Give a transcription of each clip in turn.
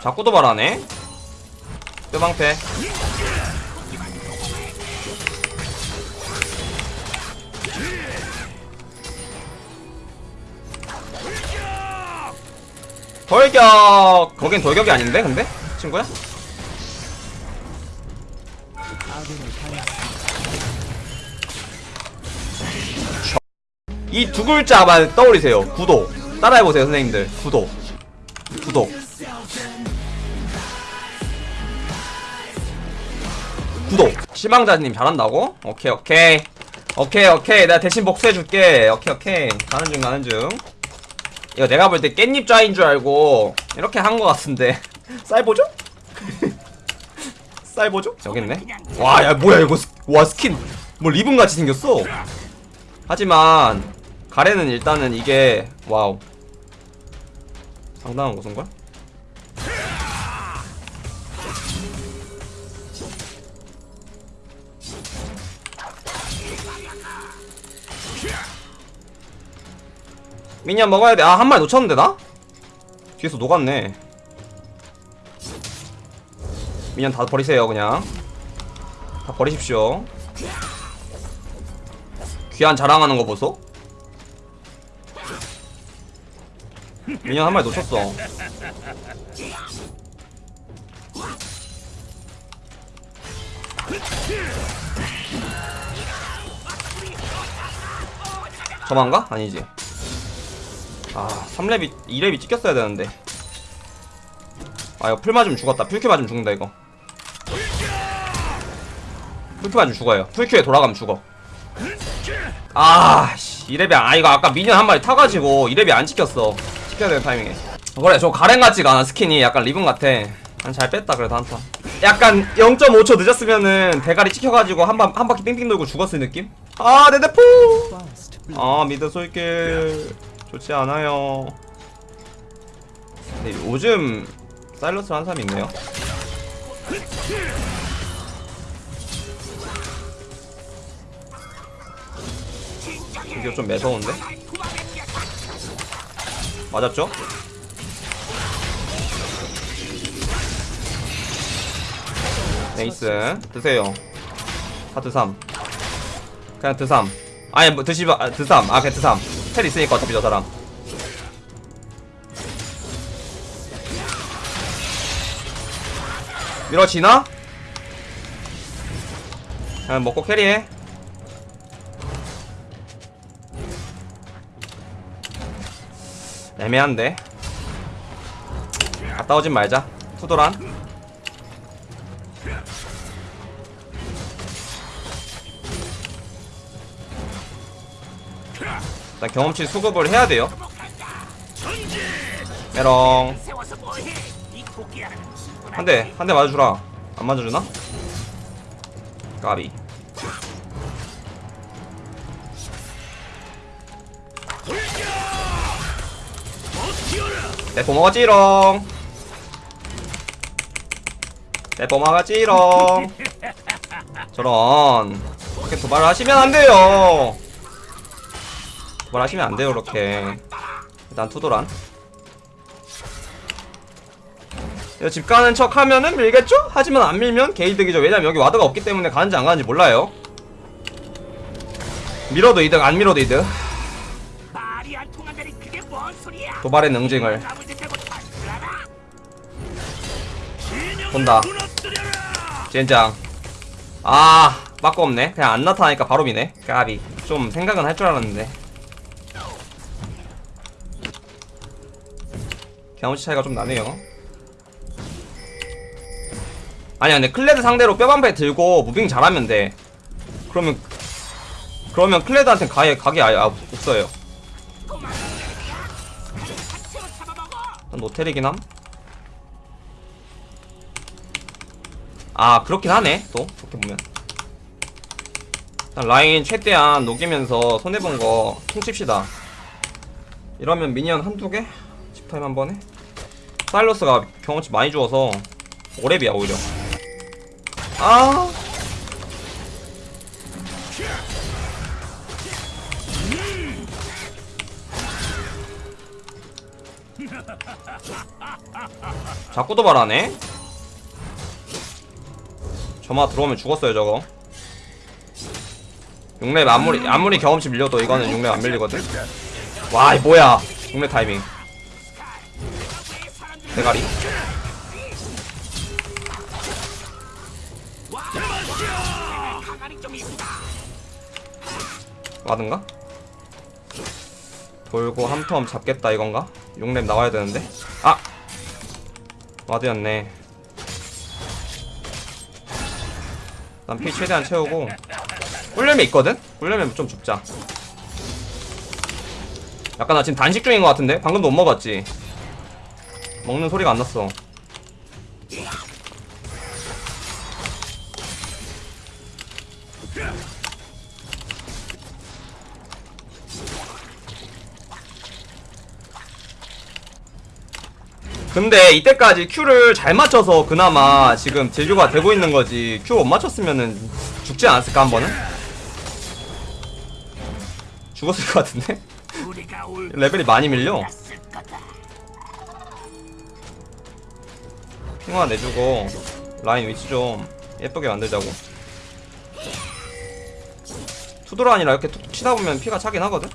자꾸 도발하네. 뼈방패. 돌격! 거긴 돌격이 아닌데 근데? 친구야? 이 두 글자만 떠올리세요. 구독 따라해보세요 선생님들. 구독 구독. 구독. 희망자님 잘한다고? 오케이 오케이. 오케이 오케이. 내가 대신 복수해줄게. 오케이 오케이. 가는 중 가는 중. 이거 내가 볼 때 깻잎 좌인 줄 알고 이렇게 한거 같은데. 쌀 보죠? 쌀 보죠? 여기 있네. 와 야 뭐야 이거 스, 와 스킨. 뭐 리본같이 생겼어. 하지만 가렌은 일단은 이게 와우 상당한 곳인걸? minion 먹어야 돼. 아, 한 마리 놓쳤는데, 나? 뒤에서 녹았네. minion 다 버리세요, 그냥. 다 버리십시오. 귀한 자랑하는 거 보소? 미니언 한 마리 놓쳤어. 저만가? 아니지. 아 3렙이 2렙이 찍혔어야 되는데. 아 이거 풀 맞으면 죽었다. 풀큐 맞으면 죽는다 이거. 풀큐 맞으면 죽어요. 풀큐에 돌아가면 죽어. 아씨. 2렙이 아 이거 아까 미니언 한 마리 타가지고 2렙이 안 찍혔어 찍혀야 되는 타이밍에 그래 저 가렌 같지가 않아 스킨이 약간 리본 같아 난잘 뺐다 그래도 한타 약간 0.5초 늦었으면은 대가리 찍혀가지고 한, 바, 한 바퀴 빙빙 돌고 죽었을 느낌? 아 네대포 아 미드 솔길 좋지 않아요. 근데 요즘 사일러스 한 사람이 있네요. 이게 좀 매서운데? 맞았죠? 네이스 드세요. 다 드삼. 그냥 드삼. 아니 뭐 드시바 아, 드삼. 아 그냥 드삼. 텔 있으니까 어차피 저 사람 밀어지나? 그냥 먹고 캐리해 애매한데 갔다 오진 말자 투도란 일단 경험치 수급을 해야 돼요. 메롱. 한 대, 한 대 맞아주라. 안 맞아주나? 까비. 내 뽀먹었지롱. 내 뽀먹었지롱. 저런. 이렇게 도발을 하시면 안 돼요. 뭘 하시면 안 돼요 그렇게 일단 투도란 집 가는 척 하면은 밀겠죠? 하지만 안 밀면 게이득이죠 왜냐면 여기 와드가 없기 때문에 가는지 안 가는지 몰라요 밀어도 이득 안 밀어도 이득 도발의 능징을. 본다. 젠장. 아 빠꾸 없네. 그냥 안 나타나니까 바로 미네. 까비. 좀 생각은 할 줄 알았는데. 경험치 차이가 좀 나네요. 아니야 근데 클레드 상대로 뼈방패 들고 moving 잘하면 돼. 그러면 그러면 클레드한테 가게 가게 아예 아, 없어요 난 노텔이긴 함. 아 그렇긴 하네 또 그렇게 보면 일단 라인 최대한 녹이면서 손해본 거 퉁칩시다 이러면 미니언 한두 개? 집타임 한 번에? 사일러스가 경험치 많이 주어서 오랩이야 오히려 아 자꾸 도발하네 저마 들어오면 죽었어요 저거 6렙 아무리 아무리 경험치 밀려도 이거는 6렙 안 밀리거든 와이 뭐야 6렙 타이밍 대가리. 와든가? 돌고 한 텀 잡겠다 이건가? 6렙 나와야 되는데 아! 와드였네 난 피 최대한 채우고 꿀렘이 있거든? 꿀렘이 좀 줍자 약간 나 지금 단식 중인 것 같은데? 방금도 못 먹었지? 먹는 소리가 안 났어 근데 이때까지 Q를 잘 맞춰서 그나마 지금 제조가 되고 있는 거지 Q 못 맞췄으면은 죽지 않았을까 한 번은? 죽었을 것 같은데? 레벨이 많이 밀려. 핑화 내주고 라인 위치 좀 예쁘게 만들자고 아니라 이렇게 툭툭 치다 보면 피가 차긴 하거든?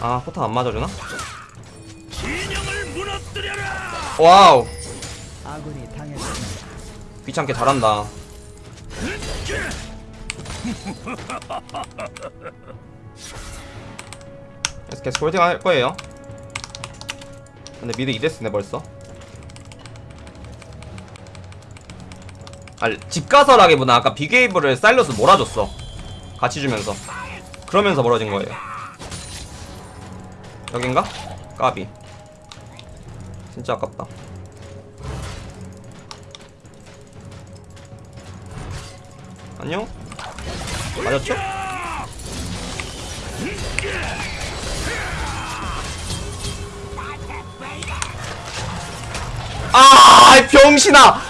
아 포탄 안 맞아주나? 진영을 무너뜨려라. 와우. 귀찮게 잘한다. 그래서 계속 홀딩 할 거예요. 근데 mid 2 death네 벌써. 아, 집 가서라기보다 아까 big wave를 사일러스 몰아줬어. 같이 주면서. 그러면서 멀어진 거예요 여긴가? 까비 진짜 아깝다 안녕? 맞았죠? 아, 이 병신아!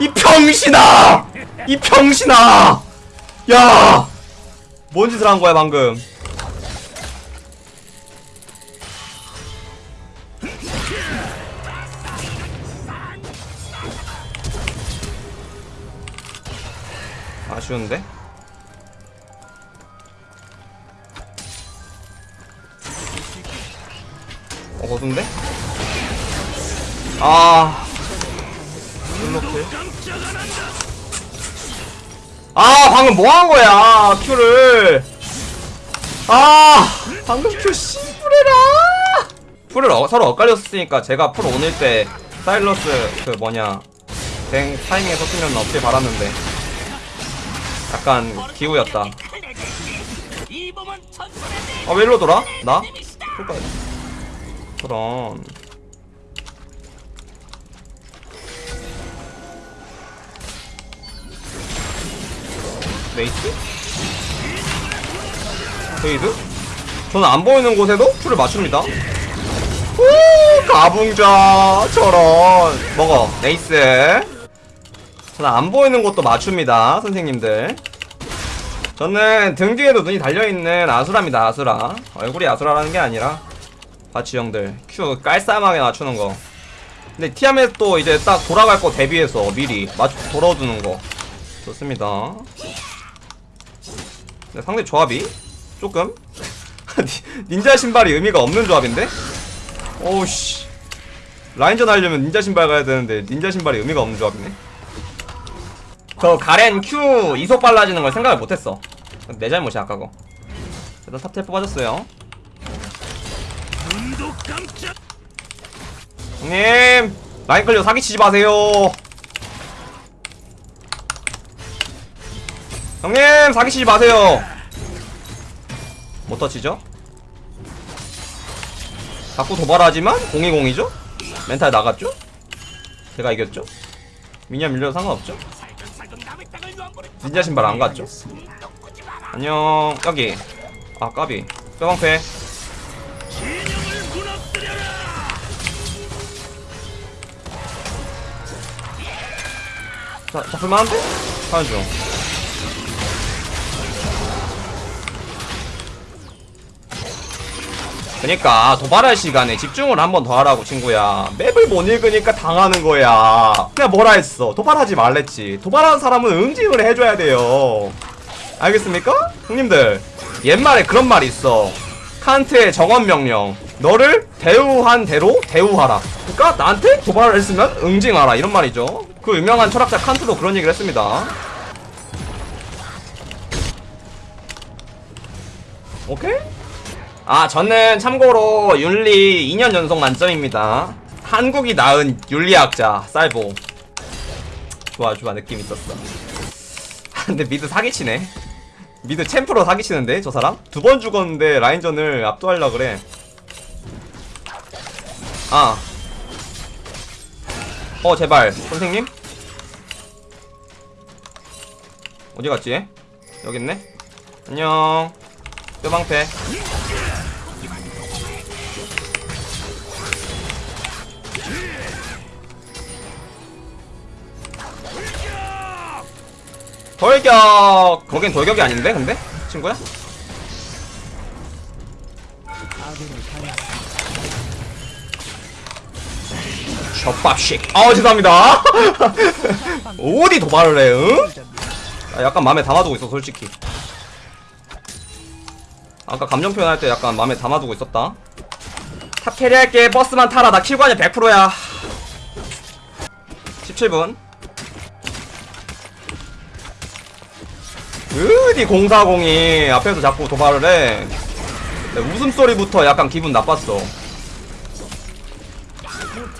이 병신아! 이 병신아! 야! 뭔 짓을 한 거야, 방금? 쉬운데? 어, 거둔데? 아. 블록킬. 아, 방금 뭐 한 거야, 큐를. 아, 방금 큐 씨부레라. 풀을 어, 서로 엇갈렸으니까 제가 풀 오늘 때 사일러스 그 뭐냐 뱅 타이밍에 썼으면 어떻게 바랐는데 약간 기우였다. 천천히 아, 왜 일로 돌아? 나? 풀까? 그럼. 메이트? 페이드? 저는 안 보이는 곳에도 풀을 맞춥니다. 오, 가붕좌 저런 먹어 네이스. 저는 안 보이는 곳도 맞춥니다, 선생님들. 저는 등 뒤에도 눈이 달려있는 아수라입니다 아수라. 얼굴이 아수라라는 게 아니라. 바치 형들 큐 깔쌈하게 맞추는 거. 근데 티아멧 또 이제 딱 돌아갈 거 대비해서 미리 맞 돌아두는 거. 좋습니다. 근데 상대 조합이 조금? 니- 닌자 신발이 의미가 없는 조합인데? 오우씨. 라인전 하려면 닌자 신발 가야 되는데 닌자 신발이 의미가 없는 조합이네 저 가렌 Q 이속 빨라지는 걸 생각을 못했어 내 잘못이야 아까 거 일단 탑텔 뽑아줬어요. 형님 라인 끌려 사기치지 마세요 형님 사기치지 마세요 못 터치죠? 자꾸 도발하지만 020이죠? 멘탈 나갔죠? 제가 이겼죠? 미니언 밀려도 상관없죠? 닌자 신발 안 갔죠? 안녕 여기 아 까비 뼈방패. 자, 잡을만한데? 가는 중. 그니까 도발할 시간에 집중을 한 번 더 하라고 친구야. 맵을 못 읽으니까 당하는 거야. 그냥 뭐라 했어? 도발하지 말랬지. 도발하는 사람은 응징을 해줘야 돼요. 알겠습니까? 형님들 옛말에 그런 말이 있어. 칸트의 정원 명령. 너를 대우한 대로 대우하라. 그니까 나한테 도발을 했으면 응징하라. 이런 말이죠. 그 유명한 철학자 칸트도 그런 얘기를 했습니다. 오케이? 아 저는 참고로 윤리 2년 연속 만점입니다. 한국이 낳은 윤리학자 쌀보. 좋아 좋아 느낌 있었어. 근데 미드 사기치네. 미드 챔프로 사기치는데 저 사람? 두 번 죽었는데 라인전을 압도하려 그래. 아. 어 제발. 선생님? 어디 갔지? 여기 있네? 안녕. 뼈방패 돌격! 거긴 돌격이 아닌데 근데? 친구야? 젖밥식 아우 죄송합니다 어디 도발을 해 응? 아, 약간 마음에 담아두고 있어 솔직히 아까 감정 표현할 때 약간 마음에 담아두고 있었다 top carry할게 버스만 타라 나 kill관여 100%야 17분 어디 040이 앞에서 자꾸 도발을 해. 네, 웃음소리부터 약간 기분 나빴어.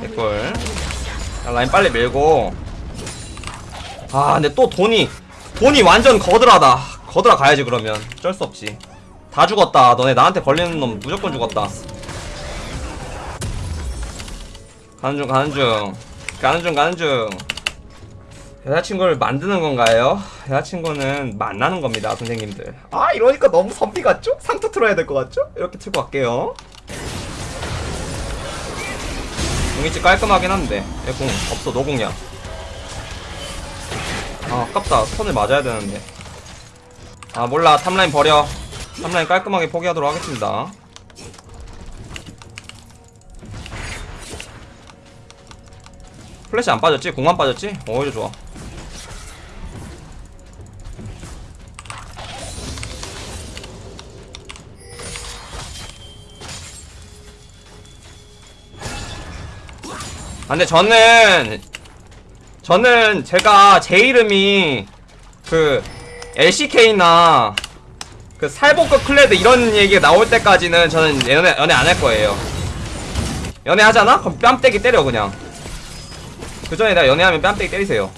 개꿀. 자, 라인 빨리 밀고. 아 근데 또 돈이 돈이 완전 거드라다. 거드라 가야지 그러면. 어쩔 수 없지. 다 죽었다. 너네 나한테 걸리는 놈 무조건 죽었다. 가는 중 가는 중. 가는 중 가는 중 여자친구를 만드는 건가요? 여자친구는 만나는 겁니다 선생님들 아 이러니까 너무 선비 같죠? 상투 틀어야 될 것 같죠? 이렇게 틀고 갈게요 공이치 깔끔하긴 한데 얘 궁 없어 no궁이야 아 아깝다 stun을 맞아야 되는데 아 몰라 top라인 버려 top라인 깔끔하게 포기하도록 하겠습니다 플래시 안 빠졌지? 궁만 빠졌지? 오히려 좋아 근데 저는 저는 제가 제 이름이 그 LCK나 그 살복급 클레드 이런 얘기가 나올 때까지는 저는 연애 연애 안 할 거예요. 연애 하잖아? 그럼 뺨때기 때려 그냥. 그 전에 내가 연애하면 뺨때기 때리세요.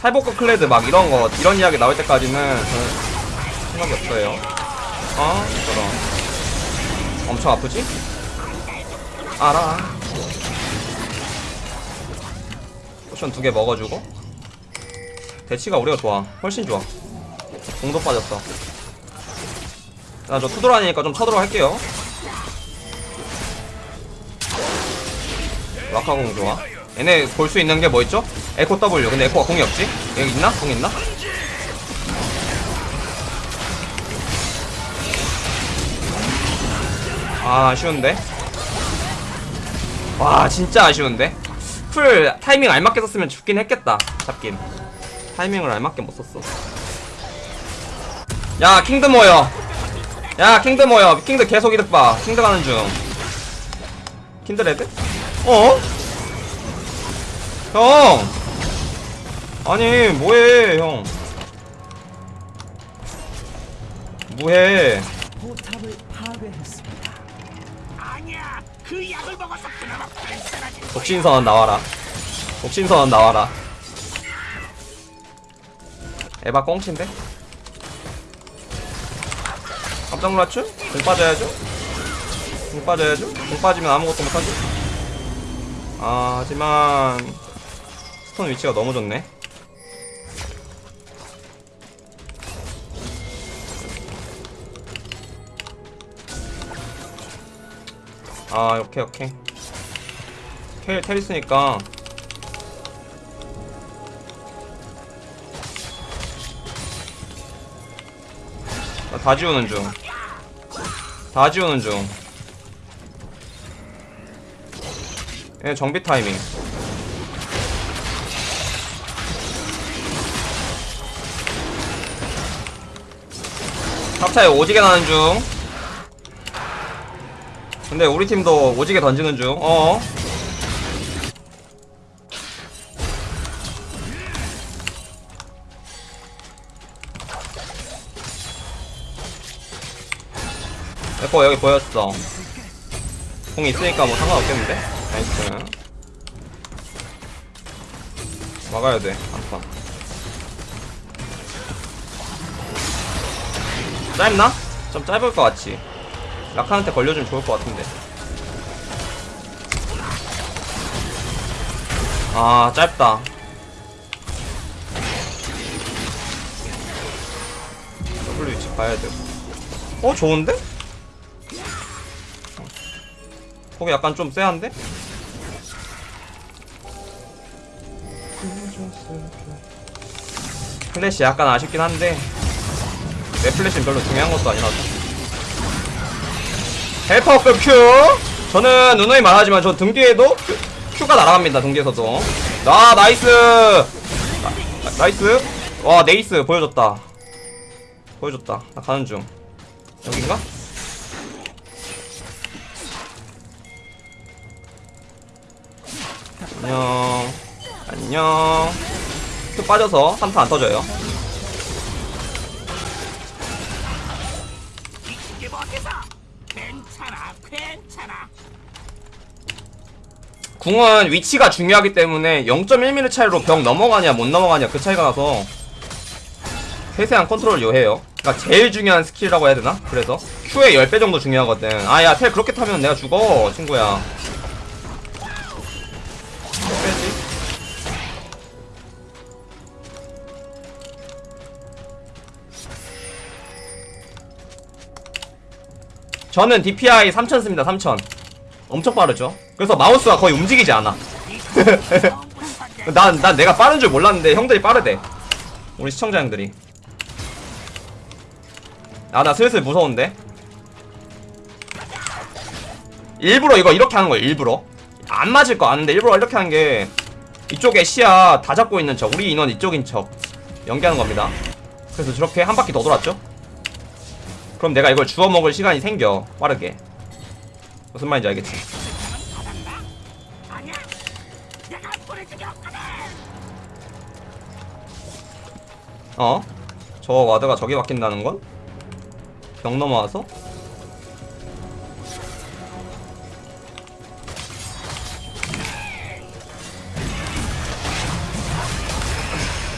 살복급 클레드 막 이런 거 이런 이야기 나올 때까지는 저는 생각이 없어요. 어? 저런. 엄청 아프지? 알아. potion 두 개 먹어주고. 대치가 우리가 좋아. 훨씬 좋아. 궁도 빠졌어. 나저 two 도란이니까 좀 쳐들어 할게요. 라칸 궁 좋아. 얘네 볼 수 있는 게 뭐 있죠? 에코 W. 근데 에코가 궁이 없지? 여기 있나? 궁 있나? 아, 아쉬운데? 와 진짜 아쉬운데? 풀 타이밍 알맞게 썼으면 죽긴 했겠다 잡긴. 타이밍을 알맞게 못 썼어. 야 킨드 모여 야 킨드 모여 킨드 계속 이득 봐. 킨드 가는 중. 킨드 레드? 어? 형! 아니 뭐해 형? 뭐해 그 약을 먹어서 그나마 발산하지. 독신선언 나와라 독신선언 나와라 에바 꽁치인데? 깜짝 놀랐죠? 공 빠져야죠? 공 빠져야죠? 공 빠지면 아무것도 못하죠? 아 하지만 스톤 위치가 너무 좋네 아 오케이 오케이 텔, 테리스니까 나 다 지우는 중다 지우는 중. 얘 정비 타이밍. 탑차에 오지게 나는 중. 근데 우리 팀도 오지게 던지는 중. 어. 에코 여기 보였어. 궁 있으니까 뭐 상관없겠는데? 나이스. 막아야 돼, 한판. 짧나? 좀 짧을 것 같지. 라칸한테 걸려주면 좋을 것 같은데. 아, 짧다. W 위치 봐야 되고. 어, 좋은데? 거기 약간 좀 쎄한데? 플래시 약간 아쉽긴 한데 내 플래시는 별로 중요한 것도 아니라서 helper급 Q 저는 누누이 말하지만 저 등 뒤에도 Q, Q가 날아갑니다 등 뒤에서도. 아 나이스! 나, 나 이스? 와 네이스. 보여줬다. 보여줬다. 나 가는 중. 여긴가? 안녕. 안녕. 큐 빠져서 3타 안 터져요 궁은 위치가 중요하기 때문에 0.1mm 차이로 벽 넘어가냐 못 넘어가냐 그 차이가 나서 세세한 컨트롤을 요해요. 그러니까 제일 중요한 스킬이라고 해야 되나? 그래서 Q의 10배 정도 중요하거든. 아야 텔 그렇게 타면 내가 죽어 친구야. 빼지 저는 DPI 3000 씁니다 3000 엄청 빠르죠? 그래서 마우스가 거의 움직이지 않아. 난, 난 내가 빠른 줄 몰랐는데 형들이 빠르대. 우리 시청자 형들이. 아 나 슬슬 무서운데? 일부러 이거 이렇게 하는 거야 일부러. 안 맞을 거 아는데 일부러 이렇게 하는 게 이쪽에 시야 다 잡고 있는 척 우리 인원 이쪽인 척 연기하는 겁니다. 그래서 저렇게 한 바퀴 더 돌았죠? 그럼 내가 이걸 주워 먹을 시간이 생겨 빠르게 무슨 말인지 알겠지 어? 저 와드가 저기 박힌다는 건? 벽 넘어와서?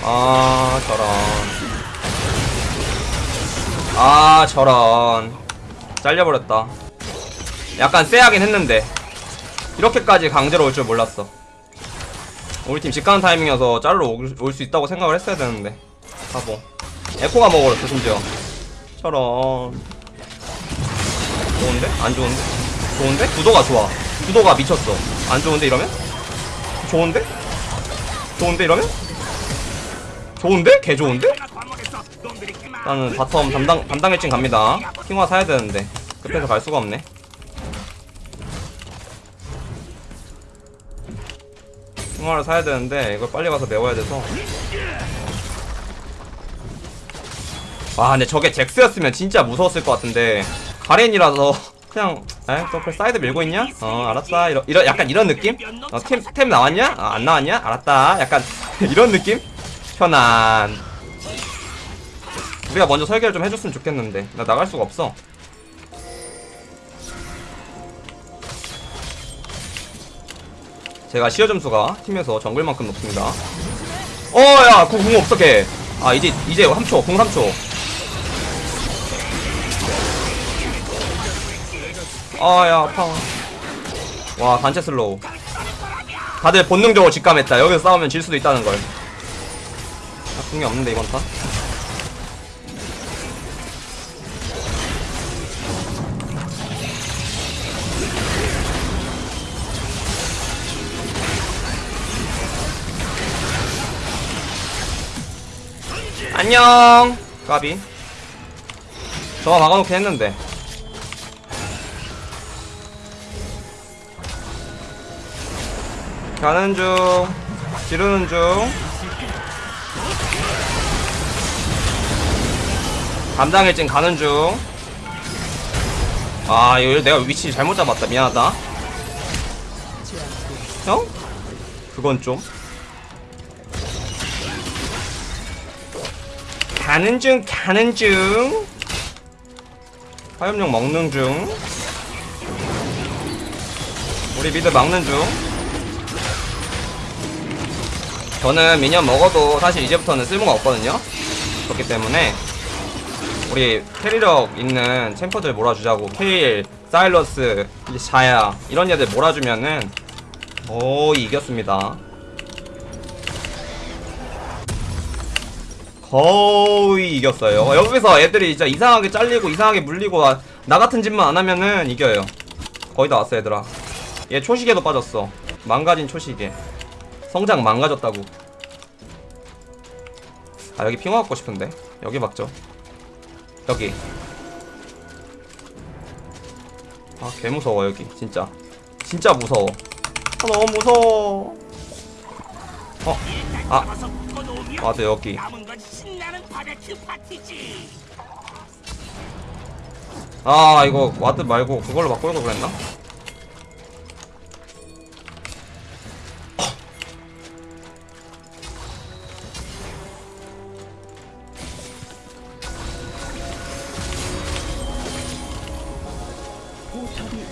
아 저런 아 저런 잘려버렸다 약간 쎄하긴 했는데 이렇게까지 강제로 올 줄 몰랐어 우리 팀 직가는 타이밍이어서 자르러 올수 있다고 생각을 했어야 되는데 바보 에코가 먹어버렸어 심지어 저런 좋은데? 안 좋은데? 좋은데? 구도가 좋아 구도가 미쳤어 안 좋은데 이러면? 좋은데? 좋은데 이러면? 좋은데? 개 좋은데? 나는 bottom 담당 담당 일진 갑니다 핑와 사야 되는데 급해서 갈 수가 없네 핑와를 사야 되는데 이걸 빨리 가서 메워야 돼서 와 근데 저게 잭스였으면 진짜 무서웠을 것 같은데 가렌이라서 그냥 에또 사이드 밀고 있냐? 어 알았다 이러, 이러 약간 이런 느낌? 어, 템, 템 나왔냐? 아, 안 나왔냐? 알았다 약간 이런 느낌? 편안 우리가 먼저 설계를 좀 해줬으면 좋겠는데 나 나갈 수가 없어 제가 시야 점수가 팀에서 정글만큼 높습니다. 어야 궁, 궁 없어 걔아 이제 이제 3초 궁 3초. 아야 아파. 와 단체 슬로우. 다들 본능적으로 직감했다. 여기서 싸우면 질 수도 있다는 걸. 아, 궁이 없는데 이번 판 안녕. 까비. 저거 막아놓긴 했는데. 가는 중. 지르는 중. 감당일진 가는 중아 이거 내가 위치 잘못 잡았다. 미안하다. 형? 그건 좀. 가는 중, 가는 중. 화염용 먹는 중. 우리 미드 막는 중. 저는 미니언 먹어도 사실 이제부터는 쓸모가 없거든요. 그렇기 때문에 우리 캐리력 있는 챔퍼들 몰아주자고 케일, 사일러스, 자야 이런 애들 몰아주면은 거의 이겼습니다. 거의 이겼어요. 여기서 애들이 진짜 이상하게 잘리고 이상하게 물리고 나, 나 같은 짓만 안 하면은 이겨요. 거의 다 왔어 얘들아. 얘 초시계도 빠졌어. 망가진 초시계. 성장 망가졌다고. 아 여기 핑화 갖고 싶은데 여기 막죠. 여기 아 개무서워 여기 진짜 진짜 무서워 아 너무 무서워 어? 아 맞아 여기 아 이거 ward 말고 그걸로 바꾸려고 그랬나?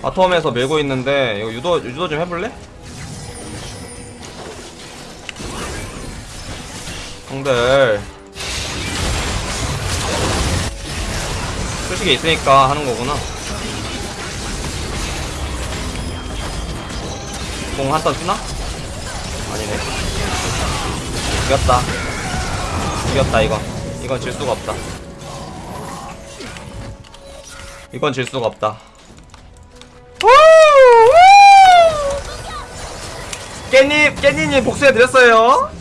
bottom에서 밀고 있는데 이거 유도 유도 좀 해볼래? 형들 솔직히 있으니까 하는 거구나. 공 한턴 쓰나? 아니네. 이겼다. 이겼다 이거. 이건 질 수가 없다. 이건 질 수가 없다. 깻잎 깻잎님 복수해 드렸어요.